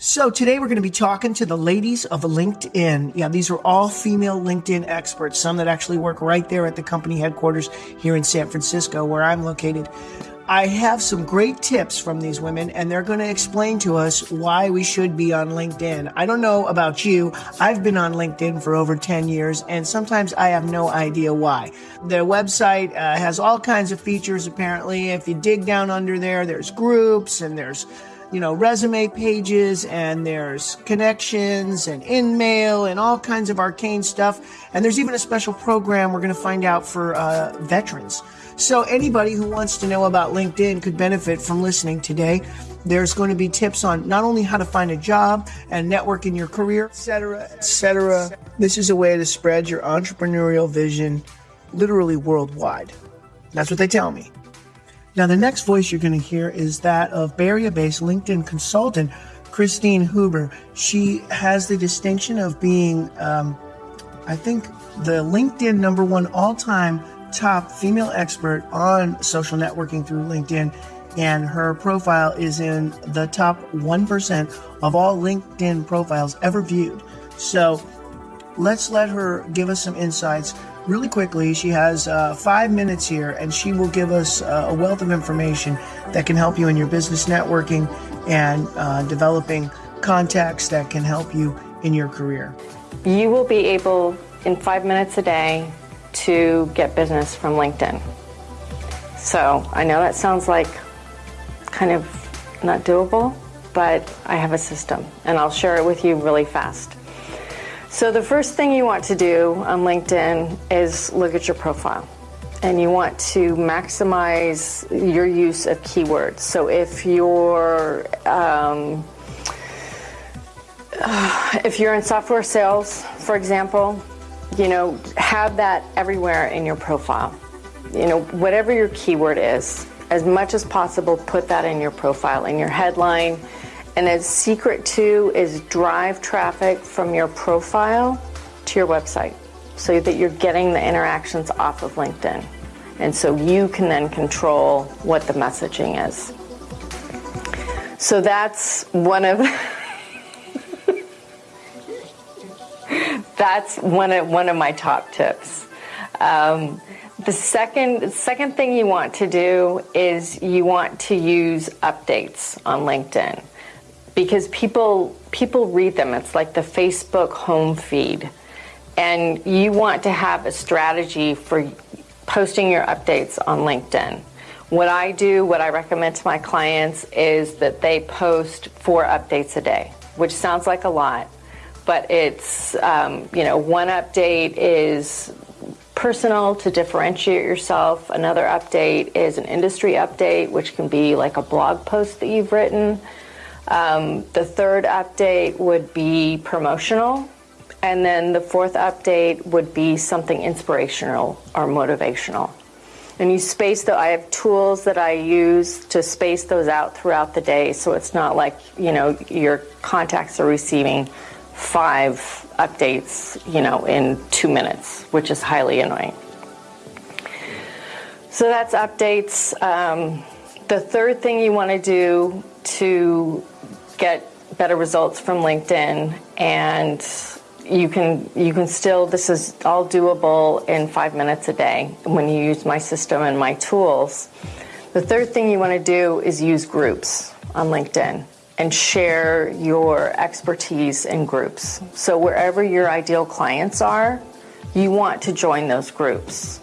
So today we're going to be talking to the ladies of LinkedIn. Yeah, these are all female LinkedIn experts, some that actually work right there at the company headquarters here in San Francisco, where I'm located. I have some great tips from these women, and they're going to explain to us why we should be on LinkedIn. I don't know about you. I've been on LinkedIn for over 10 years, and sometimes I have no idea why. Their website uh, has all kinds of features, apparently. If you dig down under there, there's groups and there's you know, resume pages and there's connections and InMail and all kinds of arcane stuff. And there's even a special program we're going to find out for uh, veterans. So anybody who wants to know about LinkedIn could benefit from listening today. There's going to be tips on not only how to find a job and network in your career, etc., etc. This is a way to spread your entrepreneurial vision literally worldwide. That's what they tell me. Now, the next voice you're going to hear is that of Area based LinkedIn consultant Christine Hueber. She has the distinction of being, um, I think, the LinkedIn number one all time top female expert on social networking through LinkedIn. And her profile is in the top 1% of all LinkedIn profiles ever viewed. So let's let her give us some insights really quickly. She has uh, five minutes here, and she will give us uh, a wealth of information that can help you in your business networking and uh, developing contacts that can help you in your career. You will be able, in five minutes a day, to get business from LinkedIn. So I know that sounds like kind of not doable, but I have a system, and I'll share it with you really fast. So the first thing you want to do on LinkedIn is look at your profile. And you want to maximize your use of keywords. So if you're um, if you're in software sales, for example, you know, have that everywhere in your profile. You know, whatever your keyword is, as much as possible, put that in your profile, in your headline, and a secret too is drive traffic from your profile to your website so that you're getting the interactions off of LinkedIn. And so you can then control what the messaging is. So that's one of that's one of one of my top tips. Um, the second second thing you want to do is you want to use updates on LinkedIn because people people read them. It's like the Facebook home feed. And you want to have a strategy for posting your updates on LinkedIn. What I do, what I recommend to my clients is that they post four updates a day, which sounds like a lot, but it's, um, you know, one update is personal to differentiate yourself. Another update is an industry update, which can be like a blog post that you've written. Um, the third update would be promotional. And then the fourth update would be something inspirational or motivational. And you space the, I have tools that I use to space those out throughout the day so it's not like, you know, your contacts are receiving five updates, you know, in two minutes, which is highly annoying. So that's updates. Um, the third thing you want to do to get better results from LinkedIn and you can you can still this is all doable in five minutes a day when you use my system and my tools. The third thing you want to do is use groups on LinkedIn and share your expertise in groups. So wherever your ideal clients are, you want to join those groups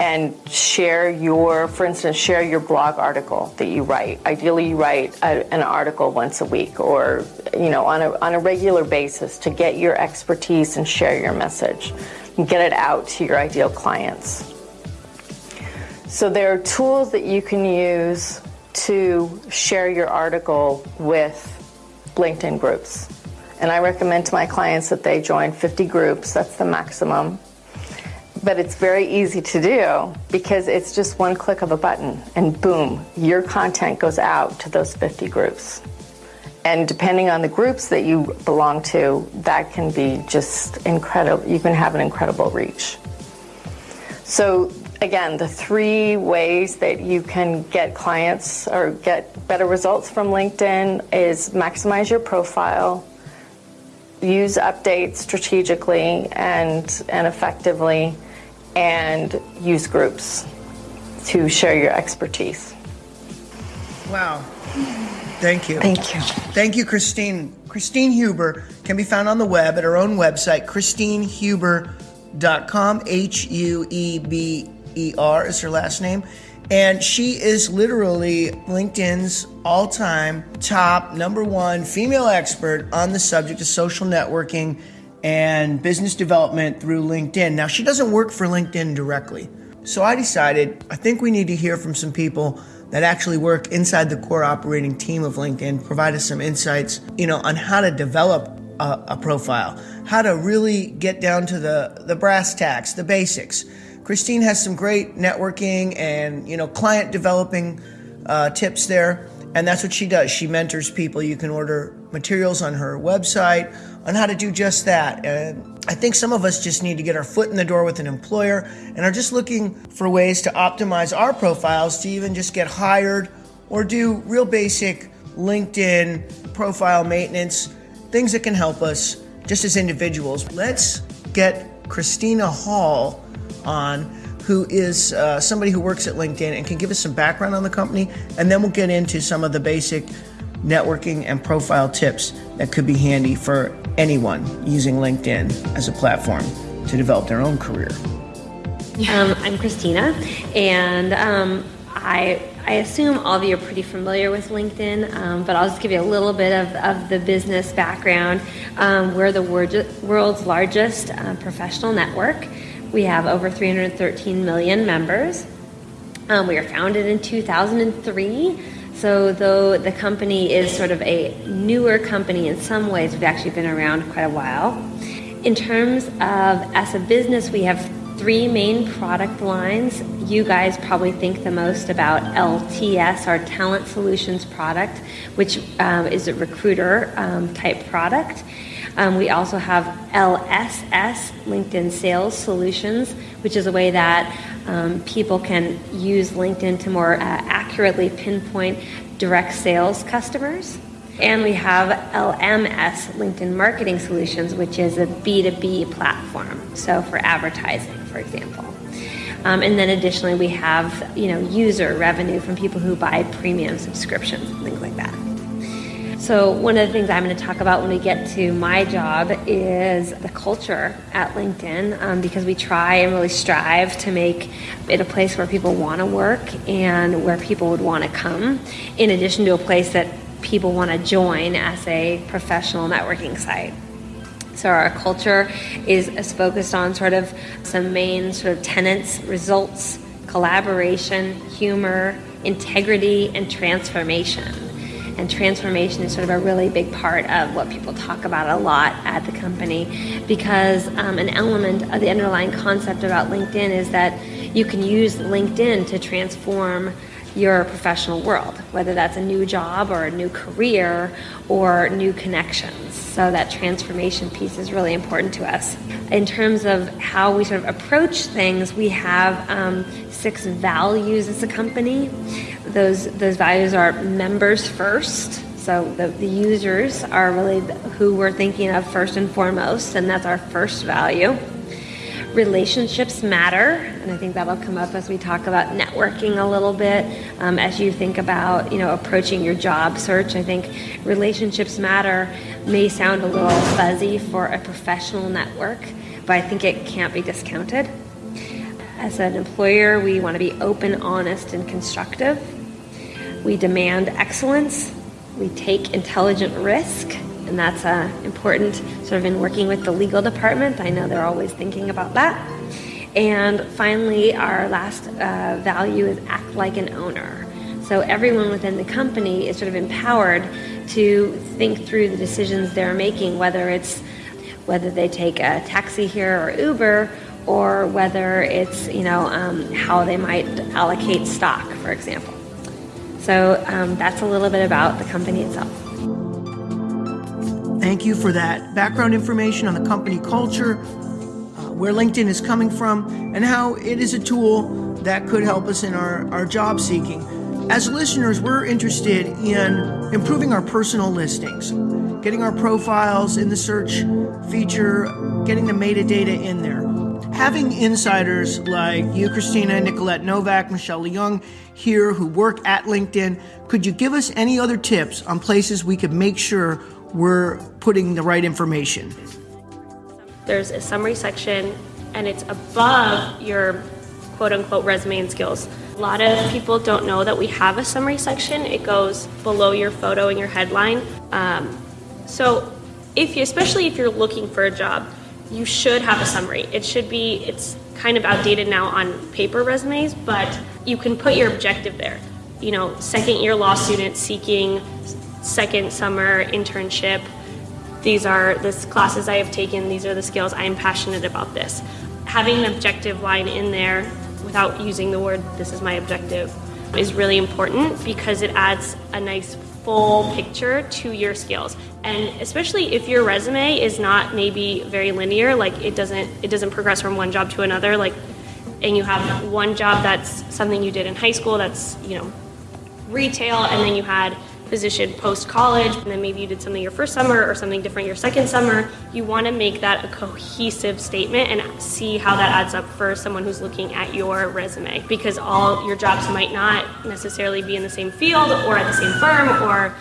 and share your, for instance, share your blog article that you write. Ideally, you write a, an article once a week or, you know, on a, on a regular basis to get your expertise and share your message and get it out to your ideal clients. So there are tools that you can use to share your article with LinkedIn groups. And I recommend to my clients that they join 50 groups, that's the maximum but it's very easy to do because it's just one click of a button and boom, your content goes out to those 50 groups. And depending on the groups that you belong to, that can be just incredible. You can have an incredible reach. So again, the three ways that you can get clients or get better results from LinkedIn is maximize your profile, use updates strategically and, and effectively, and use groups to share your expertise. Wow. Thank you. Thank you. Thank you, Christine. Christine Hueber can be found on the web at her own website, christinehueber.com. H U E B E R is her last name. And she is literally LinkedIn's all time top number one female expert on the subject of social networking and business development through LinkedIn. Now, she doesn't work for LinkedIn directly. So I decided I think we need to hear from some people that actually work inside the core operating team of LinkedIn, provide us some insights, you know, on how to develop a, a profile, how to really get down to the, the brass tacks, the basics. Christine has some great networking and you know client developing uh, tips there, and that's what she does. She mentors people. You can order materials on her website on how to do just that. And I think some of us just need to get our foot in the door with an employer and are just looking for ways to optimize our profiles to even just get hired or do real basic LinkedIn profile maintenance, things that can help us just as individuals. Let's get Christina Hall on, who is uh, somebody who works at LinkedIn and can give us some background on the company, and then we'll get into some of the basic networking and profile tips that could be handy for anyone using LinkedIn as a platform to develop their own career. Um, I'm Christina, and um, I, I assume all of you are pretty familiar with LinkedIn, um, but I'll just give you a little bit of, of the business background. Um, we're the world's largest uh, professional network. We have over 313 million members. Um, we were founded in 2003. So, though the company is sort of a newer company in some ways, we've actually been around quite a while. In terms of as a business, we have three main product lines. You guys probably think the most about LTS, our Talent Solutions product, which um, is a recruiter um, type product. Um, we also have LSS, LinkedIn Sales Solutions, which is a way that um, people can use LinkedIn to more uh, accurately pinpoint direct sales customers. And we have LMS, LinkedIn Marketing Solutions, which is a B2B platform, so for advertising, for example. Um, and then additionally, we have you know user revenue from people who buy premium subscriptions, things like that. So, one of the things I'm going to talk about when we get to my job is the culture at LinkedIn um, because we try and really strive to make it a place where people want to work and where people would want to come, in addition to a place that people want to join as a professional networking site. So our culture is, is focused on sort of some main sort of tenets, results, collaboration, humor, integrity, and transformation. And transformation is sort of a really big part of what people talk about a lot at the company because um, an element of the underlying concept about LinkedIn is that you can use LinkedIn to transform your professional world, whether that's a new job or a new career or new connections. So that transformation piece is really important to us. In terms of how we sort of approach things, we have um, six values as a company. Those those values are members first. So the, the users are really who we're thinking of first and foremost, and that's our first value relationships matter, and I think that'll come up as we talk about networking a little bit. Um, as you think about, you know, approaching your job search, I think relationships matter may sound a little fuzzy for a professional network, but I think it can't be discounted. As an employer, we want to be open, honest, and constructive. We demand excellence. We take intelligent risk and that's uh, important sort of in working with the legal department. I know they're always thinking about that. And finally, our last uh, value is act like an owner. So everyone within the company is sort of empowered to think through the decisions they're making, whether it's whether they take a taxi here or Uber, or whether it's you know um, how they might allocate stock, for example. So um, that's a little bit about the company itself. Thank you for that background information on the company culture, uh, where LinkedIn is coming from, and how it is a tool that could help us in our, our job seeking. As listeners, we're interested in improving our personal listings, getting our profiles in the search feature, getting the metadata in there. Having insiders like you, Christina, Nicolette Novak, Michelle Young here who work at LinkedIn, could you give us any other tips on places we could make sure we're putting the right information? There's a summary section and it's above your quote unquote resume and skills. A lot of people don't know that we have a summary section. It goes below your photo and your headline. Um, so, if you, especially if you're looking for a job, you should have a summary. It should be. It's kind of outdated now on paper resumes, but you can put your objective there. You know, second year law student seeking second summer internship. These are the classes I have taken. These are the skills I am passionate about. This having an objective line in there without using the word this is my objective is really important because it adds a nice full picture to your skills and especially if your resume is not maybe very linear like it doesn't it doesn't progress from one job to another like and you have one job that's something you did in high school that's you know retail and then you had position post college, and then maybe you did something your first summer or something different your second summer, you want to make that a cohesive statement and see how that adds up for someone who's looking at your resume. Because all your jobs might not necessarily be in the same field or at the same firm, or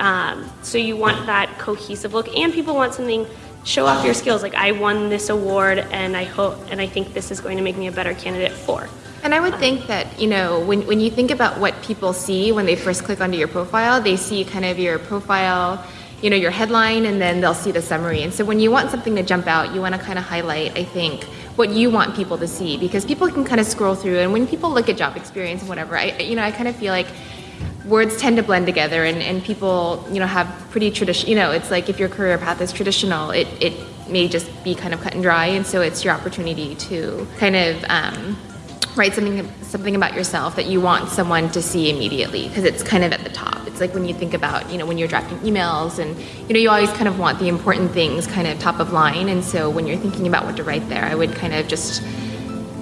um, so you want that cohesive look. And people want something show off your skills like i won this award and i hope and i think this is going to make me a better candidate for and I would think that, you know, when, when you think about what people see when they first click onto your profile, they see kind of your profile, you know, your headline, and then they'll see the summary. And so when you want something to jump out, you want to kind of highlight, I think, what you want people to see because people can kind of scroll through. And when people look at job experience and whatever, I, you know, I kind of feel like words tend to blend together and, and people, you know, have pretty traditional, you know, it's like if your career path is traditional, it, it may just be kind of cut and dry. And so it's your opportunity to kind of, um, write something something about yourself that you want someone to see immediately because it's kind of at the top. It's like when you think about, you know, when you're drafting emails and you know, you always kind of want the important things kind of top of line and so when you're thinking about what to write there, I would kind of just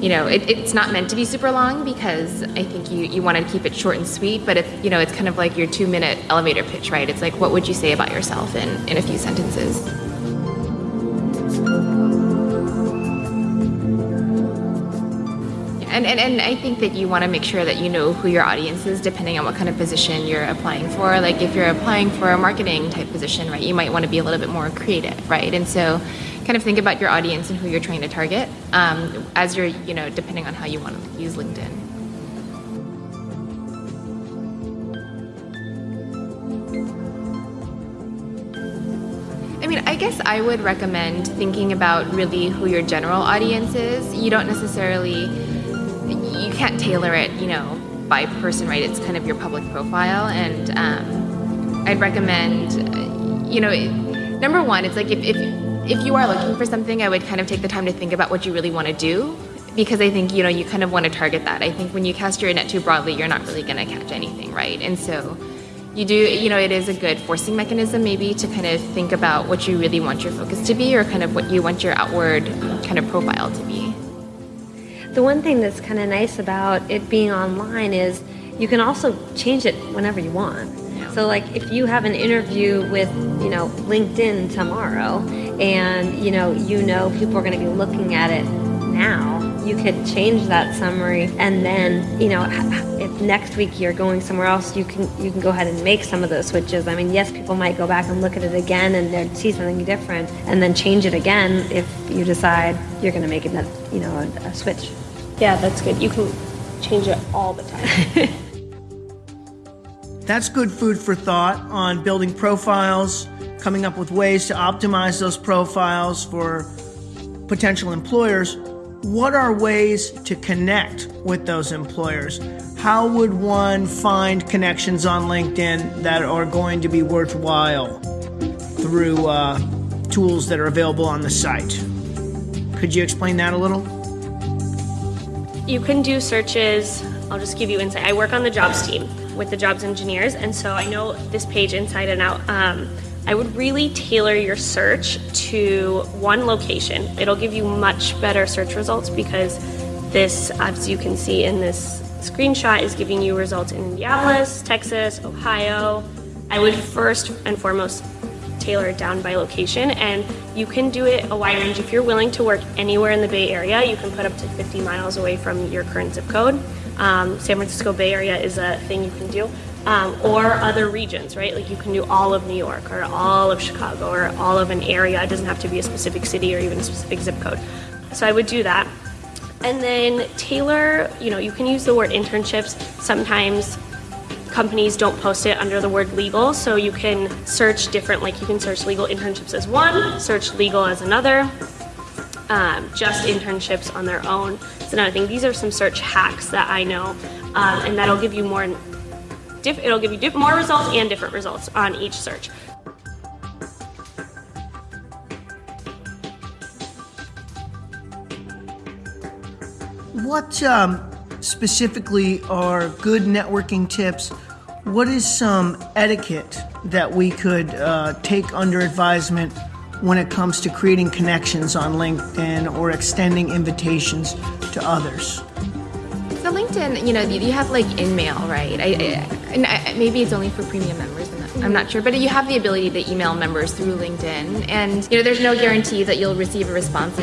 you know, it, it's not meant to be super long because I think you, you want to keep it short and sweet, but if, you know, it's kind of like your two minute elevator pitch, right? It's like, what would you say about yourself in, in a few sentences? And, and, and I think that you want to make sure that you know who your audience is depending on what kind of position you're applying for. Like if you're applying for a marketing type position, right, you might want to be a little bit more creative, right? And so kind of think about your audience and who you're trying to target um, as you're, you know, depending on how you want to use LinkedIn. I mean, I guess I would recommend thinking about really who your general audience is. You don't necessarily you can't tailor it, you know, by person, right? It's kind of your public profile, and um, I'd recommend, you know, number one, it's like if, if if you are looking for something, I would kind of take the time to think about what you really want to do, because I think you know you kind of want to target that. I think when you cast your net too broadly, you're not really going to catch anything, right? And so you do you know it is a good forcing mechanism maybe to kind of think about what you really want your focus to be or kind of what you want your outward kind of profile to be the one thing that's kind of nice about it being online is you can also change it whenever you want. So like if you have an interview with, you know, LinkedIn tomorrow and you know, you know people are going to be looking at it now, you could change that summary and then, you know, if next week you're going somewhere else, you can you can go ahead and make some of those switches. I mean, yes, people might go back and look at it again and they see something different and then change it again if you decide you're going to make it, you know, a, a switch. Yeah, that's good. You can change it all the time. that's good food for thought on building profiles, coming up with ways to optimize those profiles for potential employers. What are ways to connect with those employers? How would one find connections on LinkedIn that are going to be worthwhile through uh, tools that are available on the site? Could you explain that a little? You can do searches. I'll just give you insight. I work on the jobs team with the jobs engineers, and so I know this page inside and out. Um, I would really tailor your search to one location. It'll give you much better search results because this, as you can see in this screenshot, is giving you results in Indianapolis, Texas, Ohio. I would first and foremost tailor it down by location, and you can do it a wide range. If you're willing to work anywhere in the Bay Area, you can put up to 50 miles away from your current zip code. Um, San Francisco Bay Area is a thing you can do. Um, or other regions, right? Like you can do all of New York or all of Chicago or all of an area. It doesn't have to be a specific city or even a specific zip code. So I would do that. And then tailor, you know, you can use the word internships. Sometimes companies don't post it under the word legal, so you can search different, like you can search legal internships as one, search legal as another, um, just internships on their own. It's another thing. These are some search hacks that I know, um, and that'll give you more. It'll give you more results and different results on each search. What um, specifically are good networking tips? What is some etiquette that we could uh, take under advisement when it comes to creating connections on LinkedIn or extending invitations to others? So LinkedIn, you know, you have like InMail, right? I, I, and I, maybe it's only for premium members. I'm not, sure, but you have the ability to email members through LinkedIn, and you know, there's no guarantee that you'll receive a response.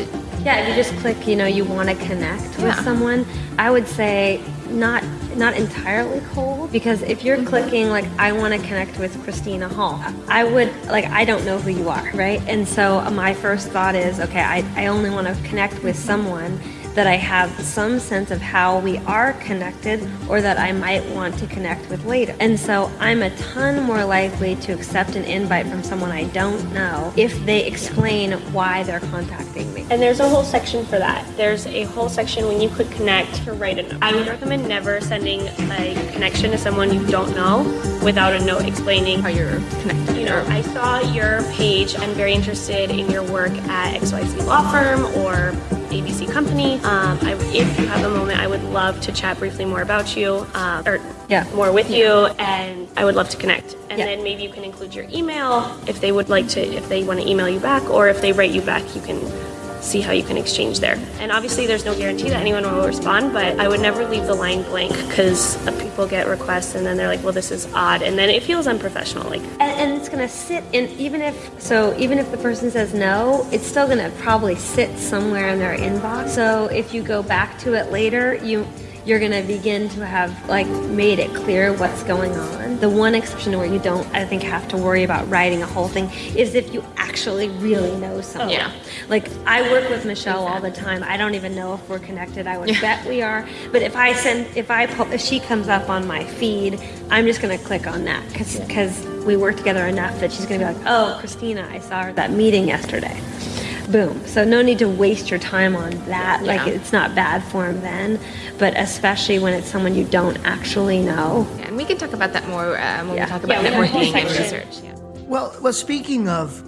Yeah, if you just click, you know, you want to connect with Yeah. someone, I would say not not entirely cold because if you're clicking like I want to connect with Christina Hall, I would like I don't know who you are, right? And so my first thought is, okay, I, I only want to connect with someone that I have some sense of how we are connected or that I might want to connect with later. And so I'm a ton more likely to accept an invite from someone I don't know if they explain why they're contacting me. And there's a whole section for that. There's a whole section when you click connect to write a note. I would recommend never sending a connection to someone you don't know without a note explaining How you're connected. you know, I saw your page. I'm very interested in your work at XYZ Law Firm or ABC Company. Um, I, if you have a moment, I would love to chat briefly more about you, uh, or Yeah. more with you, and I would love to connect. And Yeah. then maybe you can include your email if they would like to, if they want to email you back, or if they write you back, you can see how you can exchange there. And obviously, there's no guarantee that anyone will respond, but I would never leave the line blank because people get requests and then they're like, well, this is odd, and then it feels unprofessional. Like, And, and it's gonna sit in even if so even if the person says no, it's still gonna probably sit somewhere in their inbox. So if you go back to it later, you you're gonna begin to have like made it clear what's going on. The one exception where you don't, I think, have to worry about writing a whole thing is if you actually really know oh, someone. Yeah. Like I work with Michelle all the time. I don't even know if we're connected. I would bet we are. But if I send, if I pull, if she comes up on my feed, I'm just gonna click on that because because we work together enough that she's gonna be like, oh, Christina, I saw her at that meeting yesterday. Boom. So no need to waste your time on that. Like it's not bad form then, but especially when it's someone you don't actually know. Yeah, and we can talk about that more um, when Yeah. we talk about Yeah, we have networking and research. Yeah. Well, well, speaking of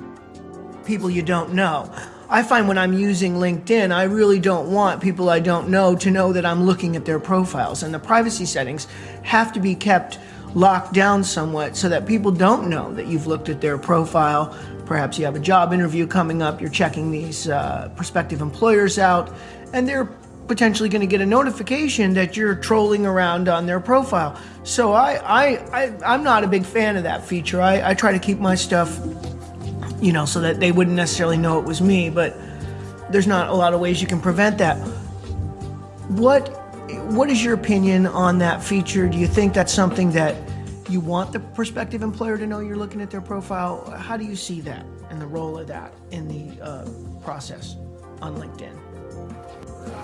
people you don't know, I find when I'm using LinkedIn, I really don't want people I don't know to know that I'm looking at their profiles. And the privacy settings have to be kept locked down somewhat so that people don't know that you've looked at their profile. Perhaps you have a job interview coming up, you're checking these uh, prospective employers out, and they're potentially going to get a notification that you're trolling around on their profile. So I, I, I I'm not a big fan of that feature. I, I try to keep my stuff, you know, so that they wouldn't necessarily know it was me. But there's not a lot of ways you can prevent that. What, what is your opinion on that feature? Do you think that's something that you want the prospective employer to know you're looking at their profile? How do you see that and the role of that in the uh, process on LinkedIn?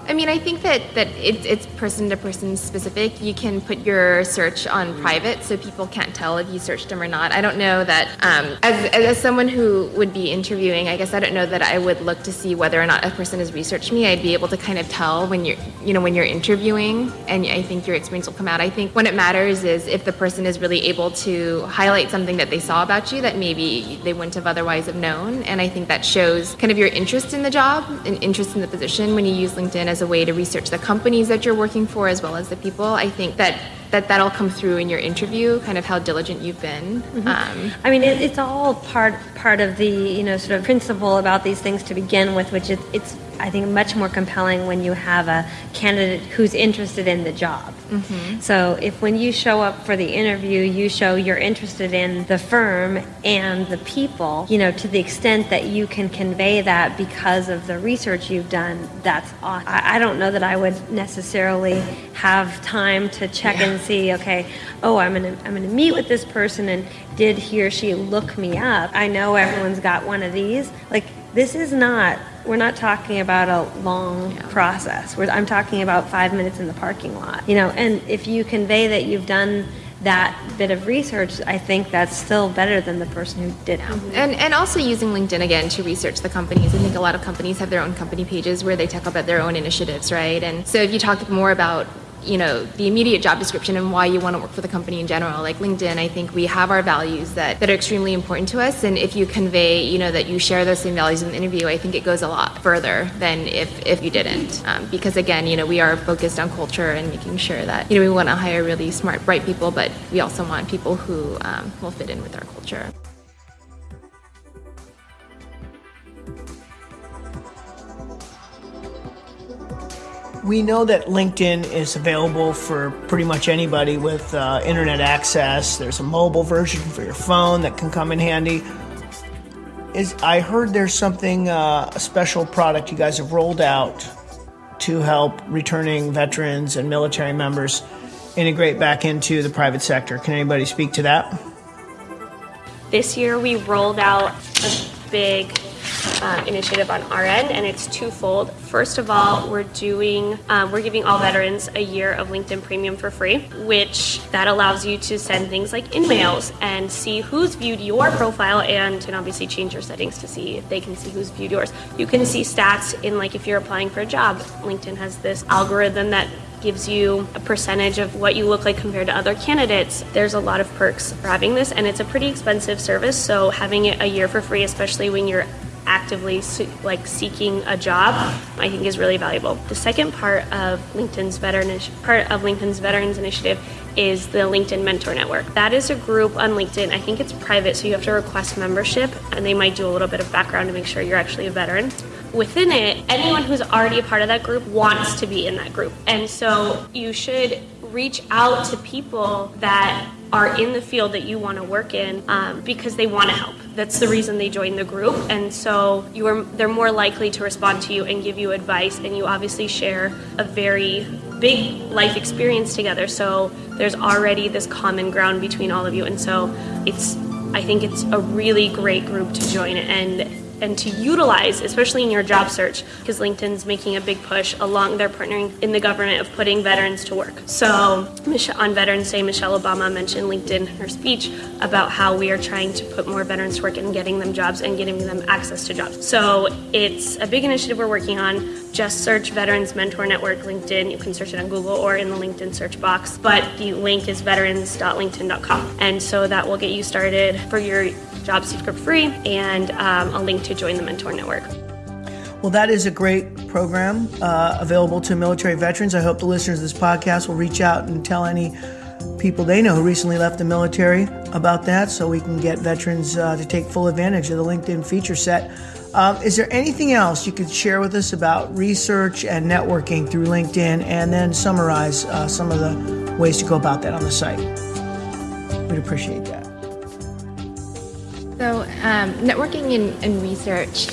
I mean, I think that, that it's, it's person to person specific. You can put your search on private so people can't tell if you searched them or not. I don't know that, um, as, as someone who would be interviewing, I guess I don't know that I would look to see whether or not a person has researched me. I'd be able to kind of tell when you're, you know, when you're interviewing, and I think your experience will come out. I think when it matters is if the person is really able to highlight something that they saw about you that maybe they wouldn't have otherwise have known. And I think that shows kind of your interest in the job and interest in the position when you use LinkedIn as a way to research the companies that you're working for as well as the people. I think that that that'll come through in your interview, kind of how diligent you've been. Um, I mean, it, it's all part part of the you know sort of principle about these things to begin with, which is it's I think much more compelling when you have a candidate who's interested in the job. Mm-hmm. So if when you show up for the interview, you show you're interested in the firm and the people, you know, to the extent that you can convey that because of the research you've done, that's awesome. I, I don't know that I would necessarily have time to check yeah. And see, okay, oh, I'm gonna I'm gonna meet with this person and did he or she look me up? I know everyone's got one of these. Like this is not we're not talking about a long yeah. process. We're, I'm talking about five minutes in the parking lot. You know, and if you convey that you've done that bit of research, I think that's still better than the person who did mm-hmm. it. And and also using LinkedIn again to research the companies. I think a lot of companies have their own company pages where they talk about their own initiatives, right? And so if you talk more about you know the immediate job description and why you want to work for the company in general like linkedin i think we have our values that, that are extremely important to us. And if you convey you know that you share those same values in the interview i think it goes a lot further than if if you didn't. Um, because again you know we are focused on culture and making sure that you know we want to hire really smart bright people but we also want people who um, will fit in with our culture We know that LinkedIn is available for pretty much anybody with uh, internet access. There's a mobile version for your phone that can come in handy. Is I heard there's something uh, a special product you guys have rolled out to help returning veterans and military members integrate back into the private sector. Can anybody speak to that? This year we rolled out a big um, initiative on our end, and it's twofold. First of all, we're doing um, we're giving all veterans a year of LinkedIn Premium for free, which that allows you to send things like in-mails and see who's viewed your profile, and can obviously change your settings to see if they can see who's viewed yours. You can see stats in like if you're applying for a job. LinkedIn has this algorithm that gives you a percentage of what you look like compared to other candidates. There's a lot of perks for having this, and it's a pretty expensive service. So having it a year for free, especially when you're actively like seeking a job, I think is really valuable. The second part of LinkedIn's veteran part of LinkedIn's Veterans Initiative is the LinkedIn Mentor Network. That is a group on LinkedIn. I think it's private, so you have to request membership, and they might do a little bit of background to make sure you're actually a veteran. Within it, anyone who's already a part of that group wants to be in that group, and so you should reach out to people that are in the field that you want to work in um, because they want to help. That's the reason they join the group, and so you are they're more likely to respond to you and give you advice. And you obviously share a very big life experience together, so there's already this common ground between all of you, and so it's I think it's a really great group to join and and to utilize, especially in your job search, because LinkedIn's making a big push along their partnering in the government of putting veterans to work. So on Veterans Day, Michelle Obama mentioned LinkedIn in her speech about how we are trying to put more veterans to work and getting them jobs and getting them access to jobs. So it's a big initiative we're working on. Just search Veterans Mentor Network LinkedIn. You can search it on Google or in the LinkedIn search box. But the link is veterans.linkedin.com. And so that will get you started for your job seek for free and um, a link to join the Mentor Network. Well, that is a great program uh, available to military veterans. I hope the listeners of this podcast will reach out and tell any people they know who recently left the military about that so we can get veterans uh, to take full advantage of the LinkedIn feature set. Um, is there anything else you could share with us about research and networking through LinkedIn and then summarize uh, some of the ways to go about that on the site? We'd appreciate that. So, um, networking and, and, research,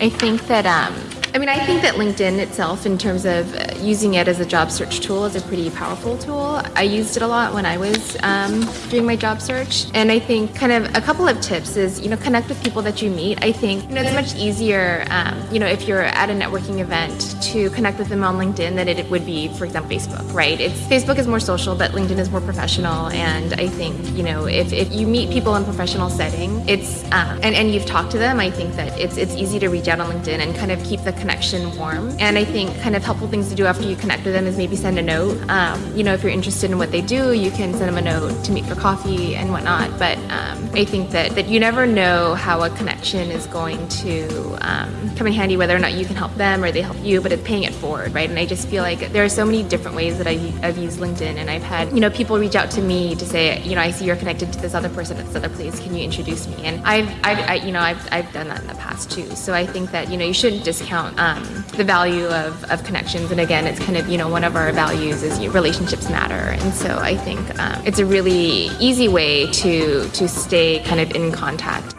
I think that um, I mean, I think that LinkedIn itself, in terms of using it as a job search tool, is a pretty powerful tool. I used it a lot when I was um, doing my job search. And I think kind of a couple of tips is, you know, connect with people that you meet. I think, you know, it's much easier, um, you know, if you're at a networking event to connect with them on LinkedIn than it would be, for example, Facebook, right? It's Facebook is more social, but LinkedIn is more professional. And I think, you know, if, if you meet people in professional setting, it's, um, and, and you've talked to them, I think that it's, it's easy to reach out on LinkedIn and kind of keep the connection warm. And I think kind of helpful things to do after you connect with them is maybe send a note. Um, you know, if you're interested in what they do, you can send them a note to meet for coffee and whatnot. But um, I think that, that you never know how a connection is going to um, come in handy, whether or not you can help them or they help you, but it's paying it forward, right? And I just feel like there are so many different ways that I've, I've used LinkedIn and I've had, you know, people reach out to me to say, you know, I see you're connected to this other person at this other place. Can you introduce me? And I've, I've I, you know, I've, I've done that in the past too. So I think that, you know, you shouldn't discount um, the value of, of connections. And again, it's kind of, you know, one of our values is relationships matter. And so I think um, it's a really easy way to, to stay kind of in contact.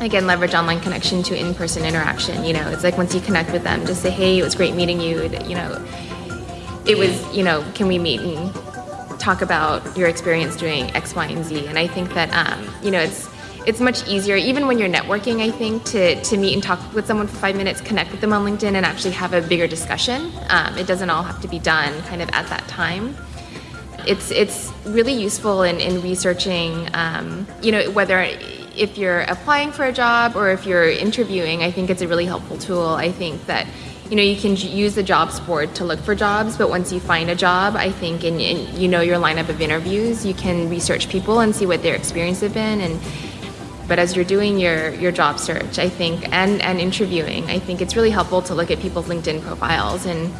Again leverage online connection to in-person interaction you know it's like once you connect with them just say hey it was great meeting you you know it was you know can we meet and talk about your experience doing x y and z? And i think that um, you know it's it's much easier even when you're networking i think to, to meet and talk with someone for five minutes connect with them on linkedin and actually have a bigger discussion. Um, it doesn't all have to be done kind of at that time. It's it's really useful in, in researching um, you know whether if you're applying for a job or if you're interviewing i think it's a really helpful tool. I think that you know you can use the jobs board to look for jobs but once you find a job i think and, and you know your lineup of interviews you can research people and see what their experience have been and but as you're doing your your job search i think and and interviewing i think it's really helpful to look at people's linkedin profiles and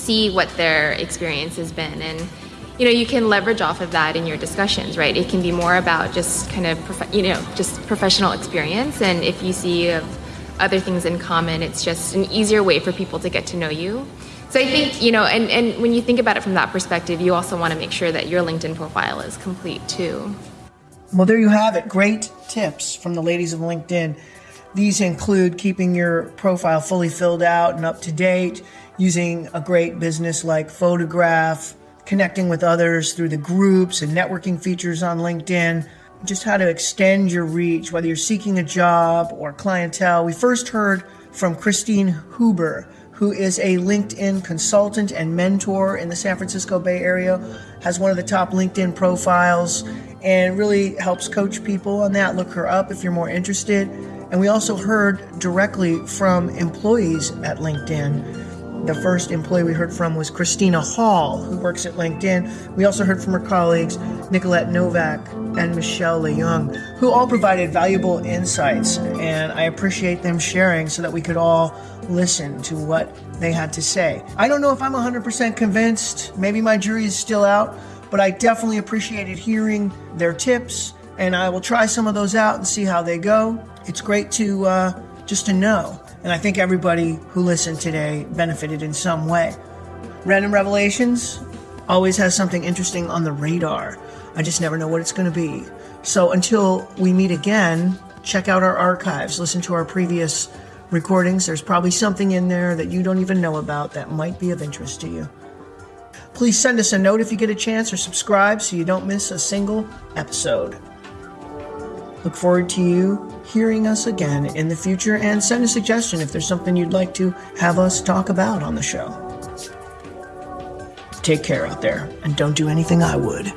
see what their experience has been. And you know you can leverage off of that in your discussions right? It can be more about just kind of you know just professional experience. And if you see other things in common it's just an easier way for people to get to know you. So i think you know and, and when you think about it from that perspective you also want to make sure that your linkedin profile is complete too well there you have it great tips from the ladies of linkedin these include keeping your profile fully filled out and up to date using a great business like photograph connecting with others through the groups and networking features on LinkedIn, just how to extend your reach, whether you're seeking a job or clientele. We first heard from Christine Hueber, who is a LinkedIn consultant and mentor in the San Francisco Bay Area, has one of the top LinkedIn profiles, and really helps coach people on that. Look her up if you're more interested. And we also heard directly from employees at LinkedIn the first employee we heard from was Christina Hall, who works at LinkedIn. We also heard from her colleagues, Nicolette Novak and Michelle Leung, who all provided valuable insights. And I appreciate them sharing so that we could all listen to what they had to say. I don't know if I'm 100% convinced. Maybe my jury is still out, but I definitely appreciated hearing their tips. And I will try some of those out and see how they go. It's great to uh, just to know and I think everybody who listened today benefited in some way. Random Revelations always has something interesting on the radar. I just never know what it's going to be. So until we meet again, check out our archives, listen to our previous recordings. There's probably something in there that you don't even know about that might be of interest to you. Please send us a note if you get a chance or subscribe so you don't miss a single episode. Look forward to you hearing us again in the future and send a suggestion if there's something you'd like to have us talk about on the show. Take care out there and don't do anything I would.